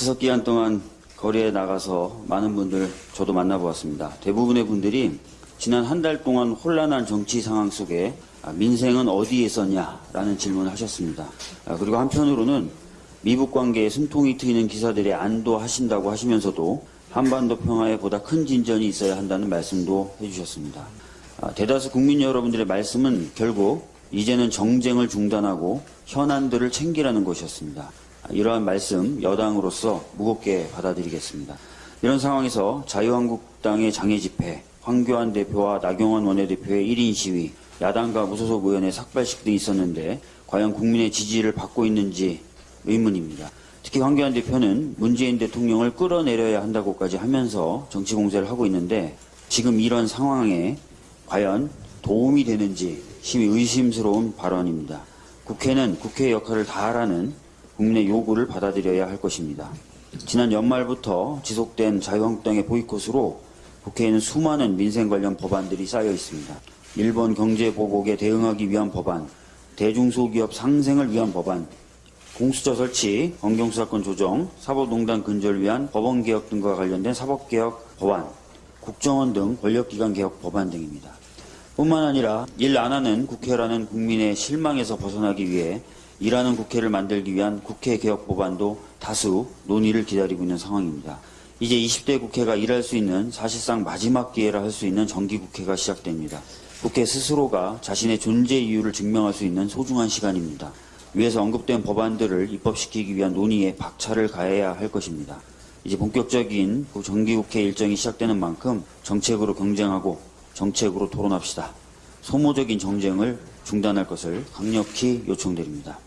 추석 기간 동안 거리에 나가서 많은 분들 저도 만나보았습니다. 대부분의 분들이 지난 한 달 동안 혼란한 정치 상황 속에 아, 민생은 어디에 있었냐라는 질문을 하셨습니다. 아, 그리고 한편으로는 미북 관계에 숨통이 트이는 기사들에 안도하신다고 하시면서도 한반도 평화에 보다 큰 진전이 있어야 한다는 말씀도 해주셨습니다. 아, 대다수 국민 여러분들의 말씀은 결국 이제는 정쟁을 중단하고 현안들을 챙기라는 것이었습니다. 아, 이러한 말씀 여당으로서 무겁게 받아들이겠습니다. 이런 상황에서 자유한국당의 장애 집회, 황교안 대표와 나경원 원내대표의 1인 시위, 야당과 무소속 의원의 삭발식 등이 있었는데 과연 국민의 지지를 받고 있는지 의문입니다. 특히 황교안 대표는 문재인 대통령을 끌어내려야 한다고까지 하면서 정치 공세를 하고 있는데 지금 이런 상황에 과연 도움이 되는지 심히 의심스러운 발언입니다. 국회는 국회의 역할을 다하라는 국민의 요구를 받아들여야 할 것입니다. 지난 연말부터 지속된 자유한국당의 보이콧으로 국회에는 수많은 민생 관련 법안들이 쌓여 있습니다. 일본 경제 보복에 대응하기 위한 법안, 대중소기업 상생을 위한 법안, 공수처 설치, 검경수사권 조정, 사법농단 근절을 위한 법원개혁 등과 관련된 사법개혁 법안, 국정원 등 권력기관 개혁 법안 등입니다. 뿐만 아니라 일 안 하는 국회라는 국민의 실망에서 벗어나기 위해 일하는 국회를 만들기 위한 국회 개혁 법안도 다수 논의를 기다리고 있는 상황입니다. 이제 20대 국회가 일할 수 있는 사실상 마지막 기회라 할 수 있는 정기국회가 시작됩니다. 국회 스스로가 자신의 존재 이유를 증명할 수 있는 소중한 시간입니다. 위에서 언급된 법안들을 입법시키기 위한 논의에 박차를 가해야 할 것입니다. 이제 본격적인 정기국회 일정이 시작되는 만큼 정책으로 경쟁하고 정책으로 토론합시다. 소모적인 정쟁을 중단할 것을 강력히 요청드립니다.